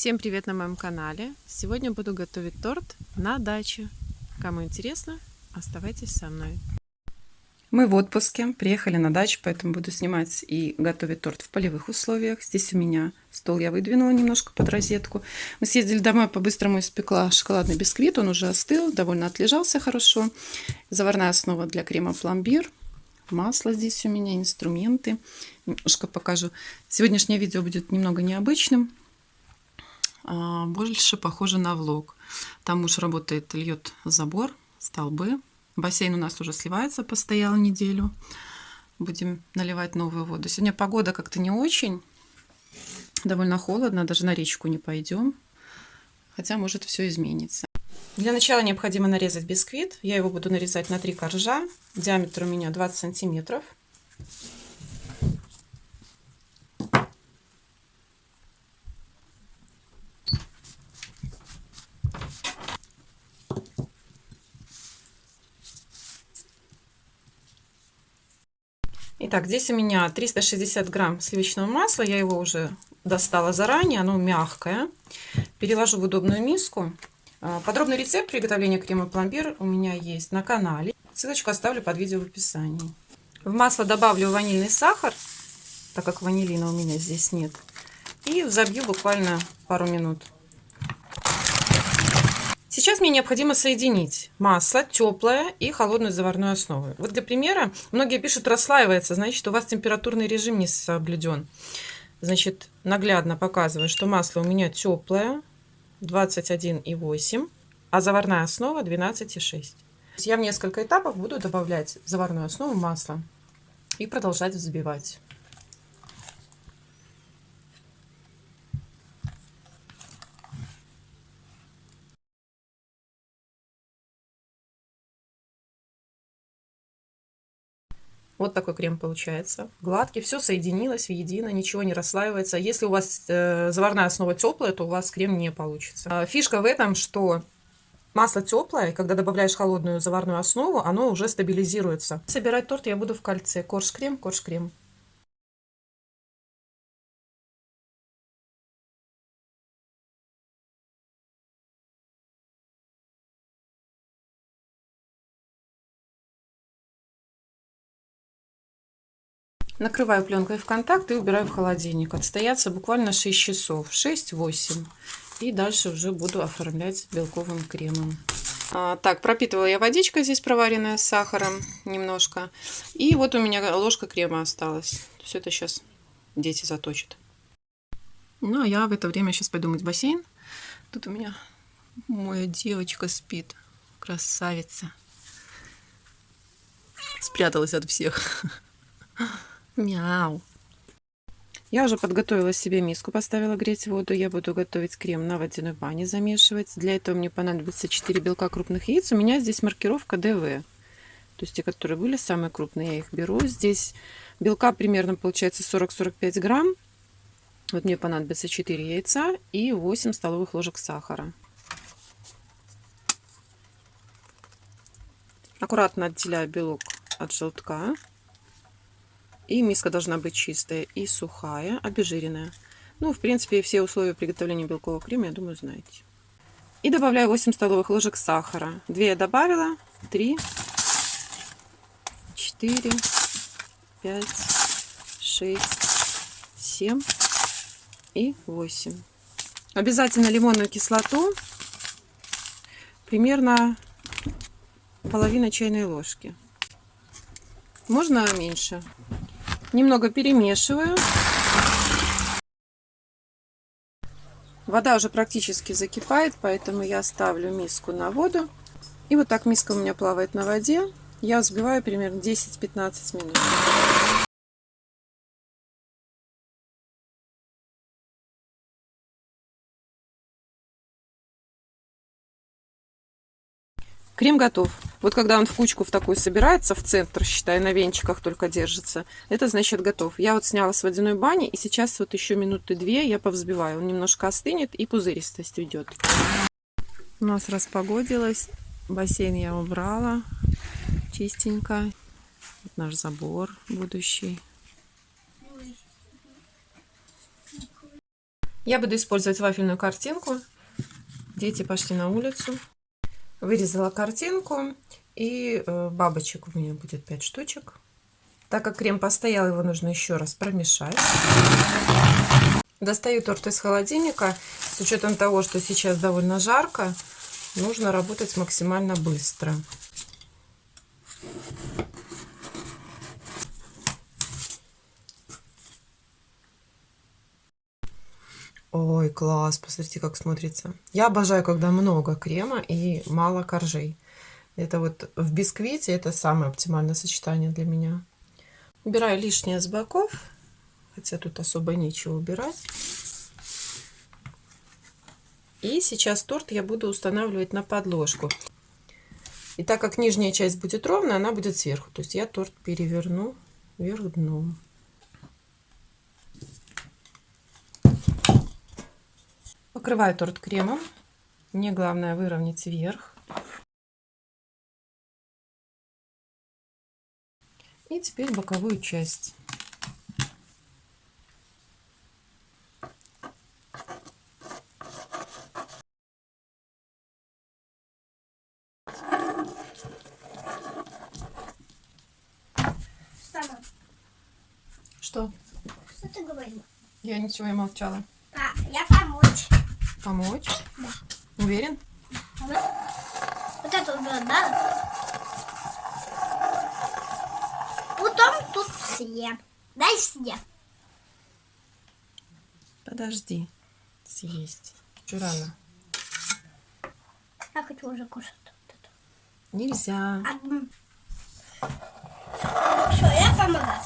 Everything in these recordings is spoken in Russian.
Всем привет на моем канале! Сегодня буду готовить торт на даче. Кому интересно, оставайтесь со мной. Мы в отпуске, приехали на дачу, поэтому буду снимать и готовить торт в полевых условиях. Здесь у меня стол я выдвинула немножко под розетку. Мы съездили домой, по-быстрому испекла шоколадный бисквит, он уже остыл, довольно отлежался хорошо. Заварная основа для крема пломбир. Масло здесь у меня, инструменты. Немножко покажу. Сегодняшнее видео будет немного необычным больше похоже на влог. Там муж работает, льет забор, столбы. Бассейн у нас уже сливается, постоял неделю. Будем наливать новую воду. Сегодня погода как-то не очень. Довольно холодно, даже на речку не пойдем. Хотя может все изменится. Для начала необходимо нарезать бисквит. Я его буду нарезать на три коржа. Диаметр у меня 20 сантиметров. Итак, здесь у меня 360 грамм сливочного масла. Я его уже достала заранее, оно мягкое. Переложу в удобную миску. А, подробный рецепт приготовления крема пломбир у меня есть на канале. Ссылочку оставлю под видео в описании. В масло добавлю ванильный сахар, так как ванилина у меня здесь нет. И забью буквально пару минут. Сейчас мне необходимо соединить масло теплое и холодную заварную основу. Вот для примера, многие пишут расслаивается, значит у вас температурный режим не соблюден. Значит, наглядно показываю, что масло у меня теплое, 21,8, а заварная основа 12,6. Я в несколько этапов буду добавлять заварную основу масла и продолжать взбивать. Вот такой крем получается. Гладкий, все соединилось в едино, ничего не расслаивается. Если у вас э, заварная основа теплая, то у вас крем не получится. А, фишка в этом, что масло теплое, когда добавляешь холодную заварную основу, оно уже стабилизируется. Собирать торт я буду в кольце. Корж-крем, корж-крем. Накрываю пленкой в контакт и убираю в холодильник. Отстояться буквально 6 часов, 6-8. И дальше уже буду оформлять белковым кремом. А, так, пропитывала я водичкой здесь проваренная с сахаром немножко. И вот у меня ложка крема осталась. Все это сейчас дети заточат. Ну, а я в это время сейчас пойду мыть бассейн. Тут у меня моя девочка спит. Красавица. Спряталась от всех. Мяу. Я уже подготовила себе миску, поставила греть воду. Я буду готовить крем на водяной бане, замешивать. Для этого мне понадобится 4 белка крупных яиц. У меня здесь маркировка ДВ. То есть те, которые были самые крупные, я их беру. Здесь белка примерно получается 40-45 грамм. Вот мне понадобится 4 яйца и 8 столовых ложек сахара. Аккуратно отделяю белок от желтка. И миска должна быть чистая и сухая, обезжиренная. Ну, в принципе, все условия приготовления белкового крема, я думаю, знаете. И добавляю 8 столовых ложек сахара. 2 я добавила, 3, 4, 5, 6, 7 и 8. Обязательно лимонную кислоту, примерно половина чайной ложки. Можно меньше. Немного перемешиваю. Вода уже практически закипает, поэтому я ставлю миску на воду. И вот так миска у меня плавает на воде. Я взбиваю примерно 10-15 минут. Крем готов. Вот когда он в кучку в такую собирается, в центр, считай, на венчиках только держится, это значит готов. Я вот сняла с водяной бани, и сейчас вот еще минуты две я повзбиваю. Он немножко остынет, и пузыристость уйдет. У нас распогодилось. Бассейн я убрала. Чистенько. Вот наш забор будущий. Я буду использовать вафельную картинку. Дети пошли на улицу. Вырезала картинку. И э, бабочек у меня будет 5 штучек. Так как крем постоял, его нужно еще раз промешать. Достаю торт из холодильника. С учетом того, что сейчас довольно жарко, нужно работать максимально быстро. Ой, класс, посмотрите, как смотрится. Я обожаю, когда много крема и мало коржей. Это вот в бисквите это самое оптимальное сочетание для меня. Убираю лишнее с боков, хотя тут особо нечего убирать. И сейчас торт я буду устанавливать на подложку. И так как нижняя часть будет ровная, она будет сверху. То есть я торт переверну вверх дном. Покрываю торт кремом. Мне главное выровнять вверх. И теперь боковую часть. Что? Что ты говорила? Я ничего не молчала. А, я помочь. Помочь? Да. Уверен? Вот, вот это вот, да? Потом тут съем. Дай съем. Подожди. Съесть. Чё рано? Я хочу уже кушать. Вот это. Нельзя. Одну. Все, я помогаю.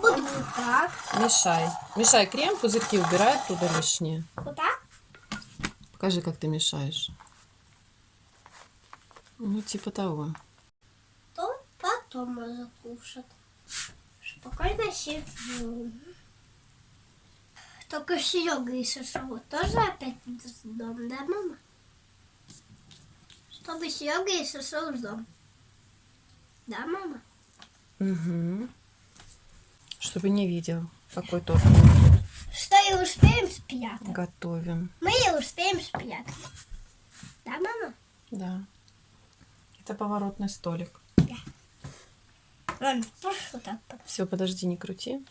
Буду вот так. Мешай. Мешай крем, пузырьки убирай оттуда лишнее. Вот так. Покажи, как ты мешаешь. Ну, типа того. То потом можно кушать. Спокойно сижу. Только Серега и Сашова тоже опять в дом, да, мама? Чтобы Серега и Сашова в дом. Да, мама? Угу. Чтобы не видел, какой торт И успеем спрятать. готовим. Мы успеем спрятать. Да, мама? Да. Это поворотный столик. Ладно, вот так. Все, подожди, не крути.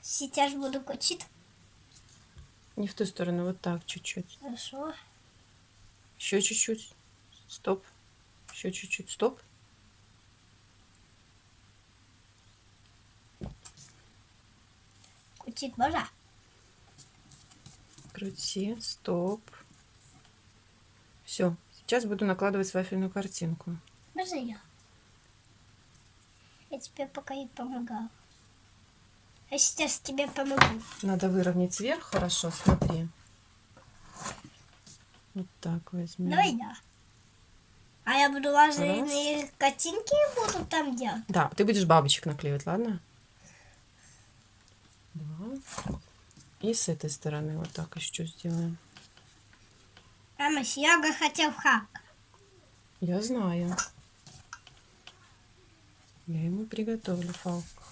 Сейчас буду крутить. Не в ту сторону, вот так, чуть-чуть. Хорошо. Еще чуть-чуть. Стоп. Еще чуть-чуть. Стоп. Крутить можно? Крути. Стоп. Все. Сейчас буду накладывать вафельную картинку. Можно я? Я тебе пока и помогал. А сейчас тебе помогу. Надо выровнять вверх хорошо, смотри. Вот так возьмем. Давай да. А я буду лазерные картинки буду там делать. Да, ты будешь бабочек наклеивать, ладно? Два. И с этой стороны вот так еще сделаем. Мама, Серега хотел хак. Я знаю. Я ему приготовлю фалку.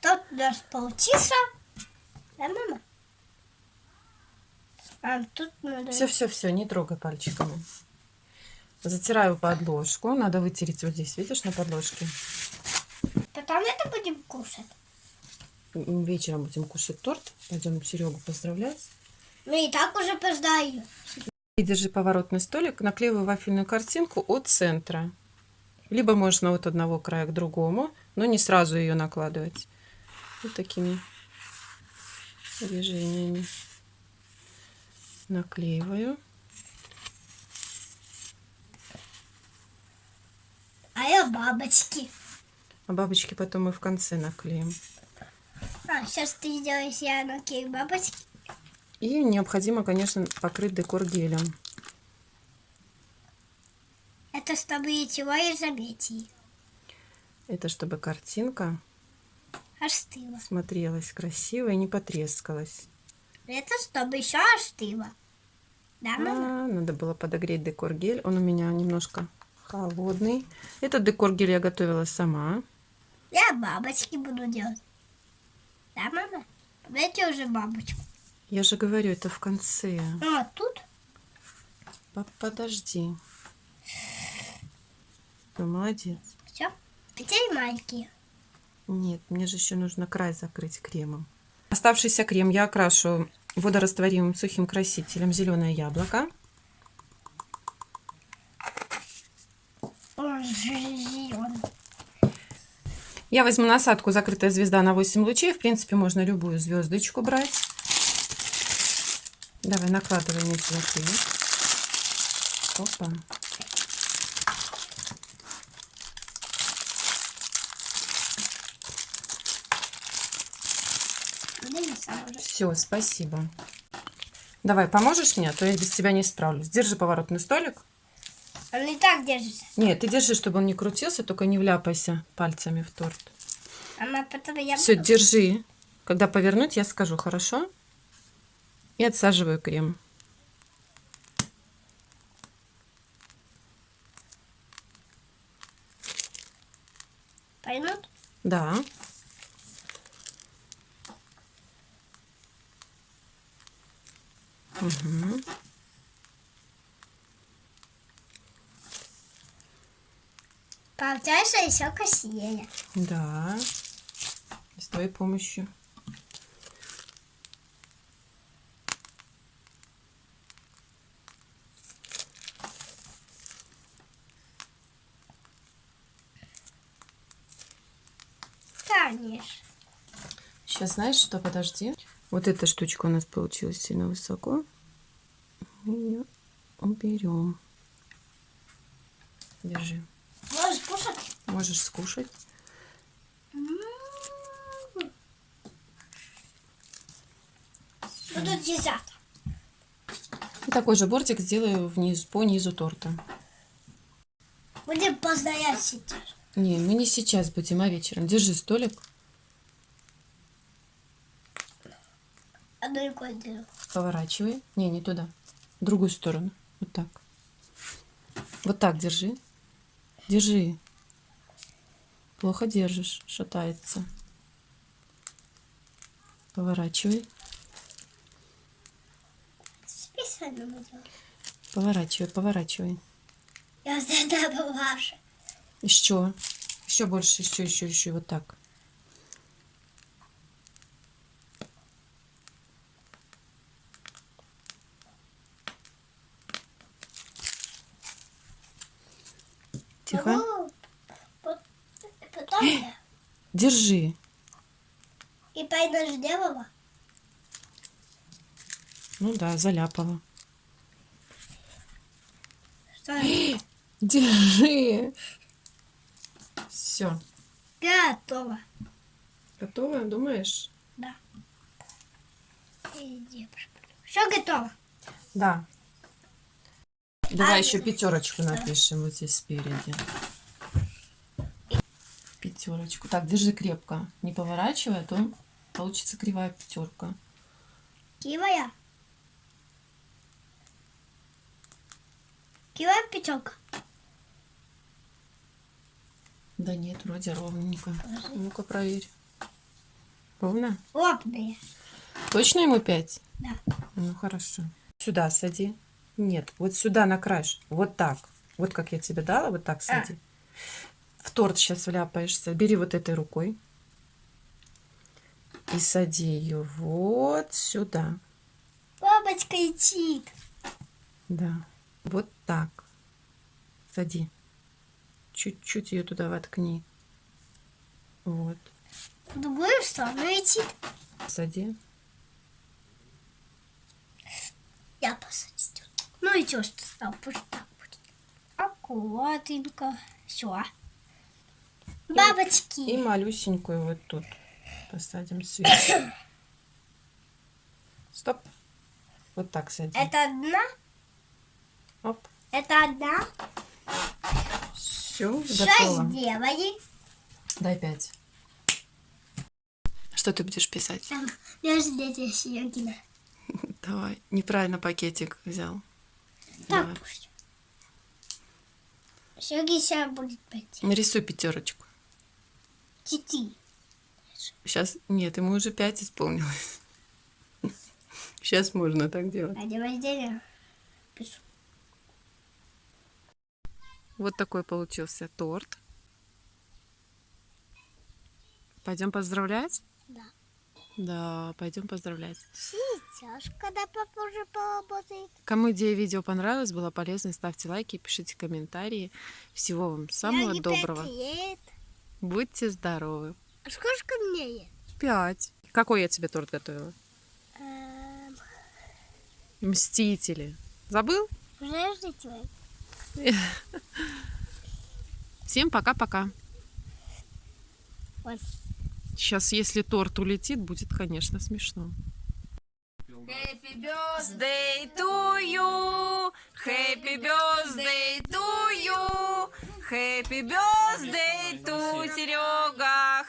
Тут у нас получится. Да, мама? А тут надо... Все, все, все, не трогай пальчиками. Затираю подложку. Надо вытереть вот здесь, видишь, на подложке. Потом это будем кушать. Вечером будем кушать торт. Пойдем Серегу поздравлять. Мы и так уже поздаю. И держи поворотный столик, наклеиваю вафельную картинку от центра. Либо можно от одного края к другому, но не сразу ее накладывать. Вот такими движениями. Наклеиваю. А я бабочки. А бабочки потом мы в конце наклеим. А, сейчас ты сделаешь я наклею бабочки. И необходимо, конечно, покрыть декор гелем. Это чтобы ничего и заметить. Это чтобы картинка Остыло. смотрелась красиво и не потрескалась. Это чтобы еще остыло. Да, мама? А, надо было подогреть декор гель. Он у меня немножко холодный. Этот декор гель я готовила сама. Я бабочки буду делать. Да, мама? Дайте уже бабочку. Я же говорю, это в конце. А, тут? По- Подожди. Ну, молодец. Все. Теперь маленькие. Нет, мне же еще нужно край закрыть кремом. Оставшийся крем я окрашу водорастворимым сухим красителем зеленое яблоко. Он зеленый. Я возьму насадку «Закрытая звезда» на 8 лучей. В принципе, можно любую звездочку брать. Давай, накладывай мне цветы. Опа. Все, спасибо. Давай, поможешь мне, а то я без тебя не справлюсь. Держи поворотный столик. Он и так держится. Нет, ты держи, чтобы он не крутился, только не вляпайся пальцами в торт. Она потом я Все, буду- держи. Когда повернуть, я скажу, хорошо? И отсаживаю крем. Поймут? Да. Мгм. Получается еще красивее. Да. С твоей помощью. Конечно. Сейчас знаешь что? Подожди. Вот эта штучка у нас получилась сильно высоко. Мы ее уберем. Держи. Можешь кушать? Можешь скушать. Буду десерт. И такой же бортик сделаю вниз, по низу торта. Будем постоять сейчас. Не, мы не сейчас будем, а вечером. Держи столик. Одну. Поворачивай. Не, не туда. В другую сторону. Вот так. Вот так держи. Держи. Плохо держишь. Шатается. Поворачивай. Поворачивай, поворачивай. Я всегда бывавший. Еще. Еще больше, еще, еще, еще. Вот так. Тихо. Могу вот Потом я. Держи. И пойду сделала. Ну да, заляпала. Что? Держи. Все. Готово. Готово, думаешь? Да. Иди, Все готово. Да. Давай А, еще да. пятерочку напишем вот здесь спереди. Пятерочку. Так, держи крепко. Не поворачивай, а то получится кривая пятерка. Кивая. Кивая пятерка. Да нет, вроде ровненько. Ну-ка проверь. Ровно? Лопные. Точно ему пять? Да. Ну хорошо. Сюда сади. Нет, вот сюда на край. Вот так. Вот как я тебе дала, вот так сади. В торт сейчас вляпаешься. Бери вот этой рукой. И сади ее вот сюда. Бабочка летит. Да. Вот так. Сади. Чуть-чуть ее туда воткни. Вот. В другую сторону летит. Сади. Я посадил. Ну и что стал? Пусть так будет. Аккуратненько. Все. Бабочки. И малюсенькую вот тут посадим сверху. Стоп. Вот так сади. Это одна? Оп. Это одна? Все, готово. сделали? Дай пять. Что ты будешь писать? Там между Серегина. Давай. Неправильно пакетик взял. Так Давай. пусть. Сергей сейчас будет пойти. Нарисуй пятерочку. Больше. Сейчас, нет, ему уже пять исполнилось. Сейчас можно так делать. А. Вот такой получился торт. Пойдем поздравлять? Да. Да, пойдем поздравлять. Сейчас, когда папа уже поработает. Кому идея видео понравилась, была полезной, ставьте лайки, пишите комментарии. Всего вам самого доброго. лет. Будьте здоровы. А сколько мне? Пять. Какой я тебе торт готовила? Эм, Мстители. Забыл? Подождите. Всем пока-пока. Вот. Сейчас, если торт улетит, будет, конечно, смешно. Happy birthday to you, happy birthday to you, happy birthday to Серега,